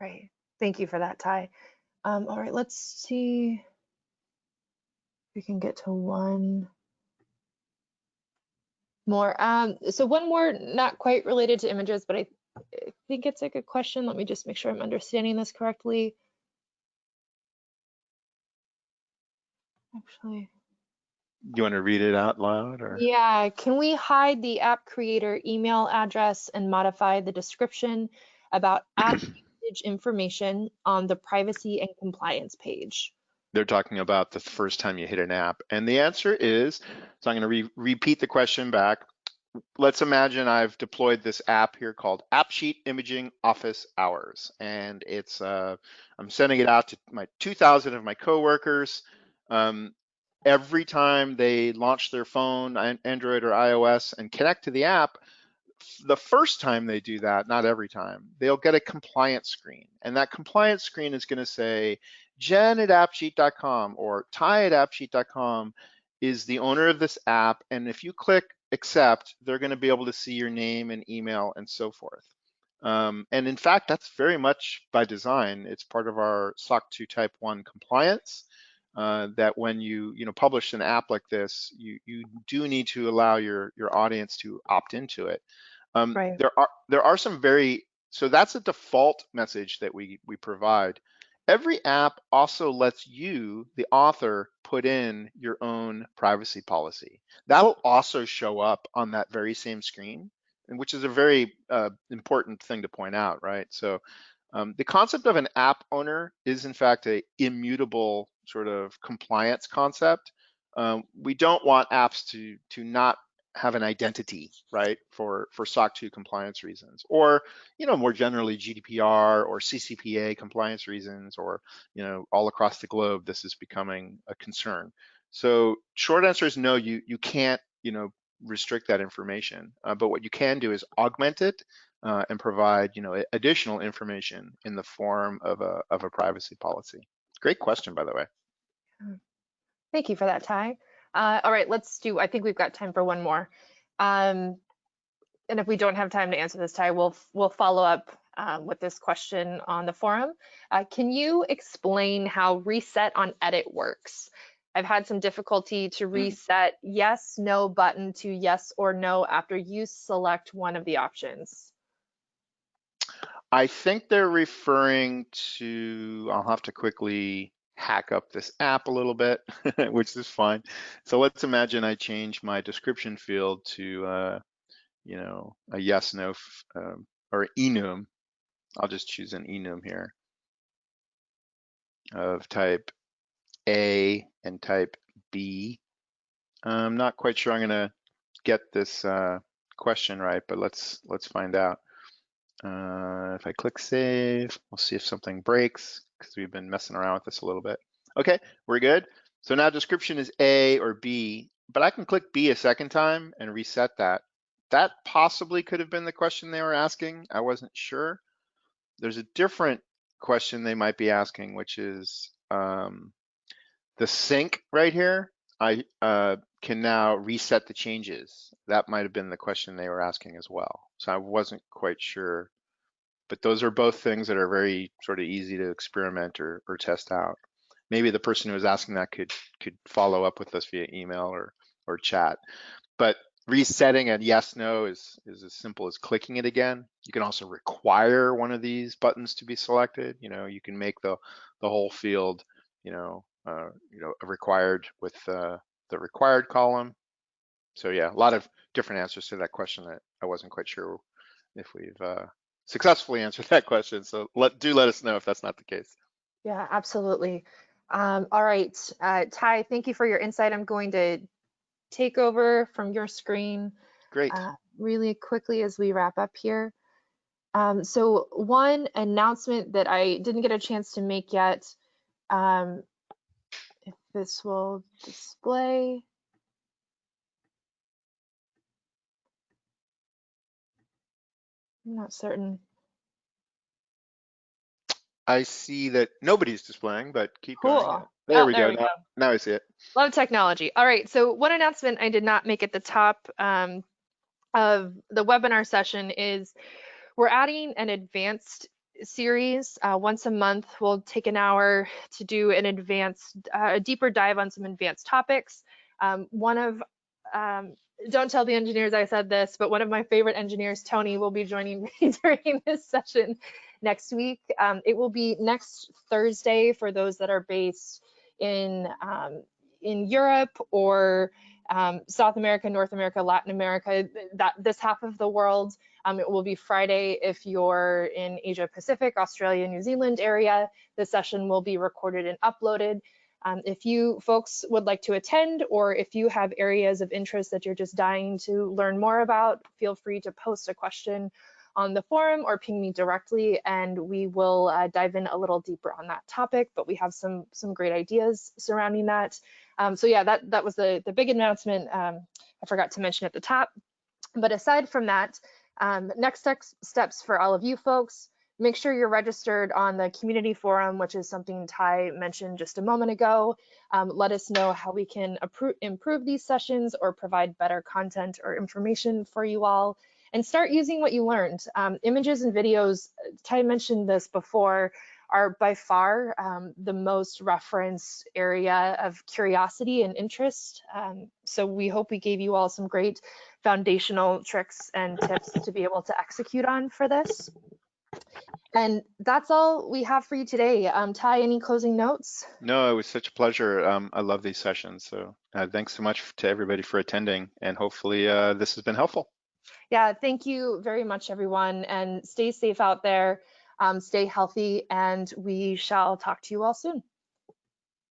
Right. Thank you for that, Ty. Um, all right, let's see if we can get to one more. Um, so one more, not quite related to images, but I, I think it's a good question. Let me just make sure I'm understanding this correctly. Actually, You want to read it out loud or? yeah, can we hide the app creator email address and modify the description about app usage information on the privacy and compliance page? They're talking about the first time you hit an app. And the answer is, so I'm going to re repeat the question back. Let's imagine I've deployed this app here called AppSheet Imaging Office Hours. And it's, uh, I'm sending it out to my 2,000 of my coworkers. Um, every time they launch their phone, Android or iOS, and connect to the app, the first time they do that, not every time, they'll get a compliance screen. And that compliance screen is going to say, Jen at appsheet.com or Ty at appsheet.com is the owner of this app. And if you click accept, they're going to be able to see your name and email and so forth. Um, and in fact, that's very much by design. It's part of our SOC 2 Type 1 compliance. Uh, that when you you know publish an app like this, you you do need to allow your your audience to opt into it. Um, Right. There are there are some very so that's a default message that we we provide. Every app also lets you, the author, put in your own privacy policy. That'll also show up on that very same screen, which is a very uh, important thing to point out, right? So um, the concept of an app owner is in fact a immutable sort of compliance concept. Um, we don't want apps to to not have an identity, right, for for SOC 2 compliance reasons, or you know more generally GDPR or CCPA compliance reasons, or you know all across the globe this is becoming a concern. So short answer is no, you you can't you know restrict that information, uh, but what you can do is augment it uh, and provide you know additional information in the form of a of a privacy policy. Great question, by the way. Thank you for that, Ty. Uh, all right, let's do, I think we've got time for one more. Um, and if we don't have time to answer this, Ty, we'll, we'll follow up um, with this question on the forum. Uh, can you explain how reset on edit works? I've had some difficulty to reset yes, no button to yes or no after you select one of the options. I think they're referring to, I'll have to quickly hack up this app a little bit, which is fine. So let's imagine I change my description field to, uh, you know, a yes, no, um, or enum. I'll just choose an enum here of type A and type B. I'm not quite sure I'm gonna get this uh, question right, but let's let's find out. Uh, if I click save, we'll see if something breaks because we've been messing around with this a little bit. Okay, we're good. So now description is A or B, but I can click B a second time and reset that. That possibly could have been the question they were asking. I wasn't sure. There's a different question they might be asking, which is um, the sync right here. I uh, can now reset the changes. That might have been the question they were asking as well. So I wasn't quite sure. But those are both things that are very sort of easy to experiment or, or test out. Maybe the person who was asking that could could follow up with us via email or or chat. But resetting a yes no is is as simple as clicking it again. You can also require one of these buttons to be selected. You know, you can make the the whole field, you know, uh, you know, required with uh, the required column. So yeah, a lot of different answers to that question that I wasn't quite sure if we've uh, successfully answered that question. So let do let us know if that's not the case. Yeah, absolutely. Um, all right, uh, Ty, thank you for your insight. I'm going to take over from your screen Great. uh, really quickly as we wrap up here. Um, so one announcement that I didn't get a chance to make yet, um, if this will display. I'm not certain. I see that nobody's displaying, but keep going. Cool. Yeah. There Oh, we there go. we now, now I see it. Love technology. All right, so one announcement I did not make at the top um, of the webinar session is we're adding an advanced series uh, once a month. We'll take an hour to do an advanced, uh, a deeper dive on some advanced topics. Um, one of, um, don't tell the engineers I said this, but one of my favorite engineers, Tony, will be joining me during this session next week. Um, it will be next Thursday for those that are based in um, in Europe or um, South America, North America, Latin America, that this half of the world. Um, it will be Friday if you're in Asia Pacific, Australia, New Zealand area. The session will be recorded and uploaded. Um, if you folks would like to attend or if you have areas of interest that you're just dying to learn more about, feel free to post a question on the forum or ping me directly and we will uh, dive in a little deeper on that topic, but we have some some great ideas surrounding that. Um, so yeah, that, that was the, the big announcement um, I forgot to mention at the top. But aside from that, um, next steps, steps for all of you folks, make sure you're registered on the community forum, which is something Ty mentioned just a moment ago. Um, let us know how we can improve these sessions or provide better content or information for you all and start using what you learned. Um, images and videos, Ty mentioned this before, are by far um, the most referenced area of curiosity and interest. Um, so we hope we gave you all some great foundational tricks and tips to be able to execute on for this. And that's all we have for you today. Um, Ty, any closing notes? No, it was such a pleasure. Um, I love these sessions. So uh, thanks so much to everybody for attending and hopefully uh, this has been helpful. Yeah, thank you very much, everyone, and stay safe out there, um, stay healthy, and we shall talk to you all soon.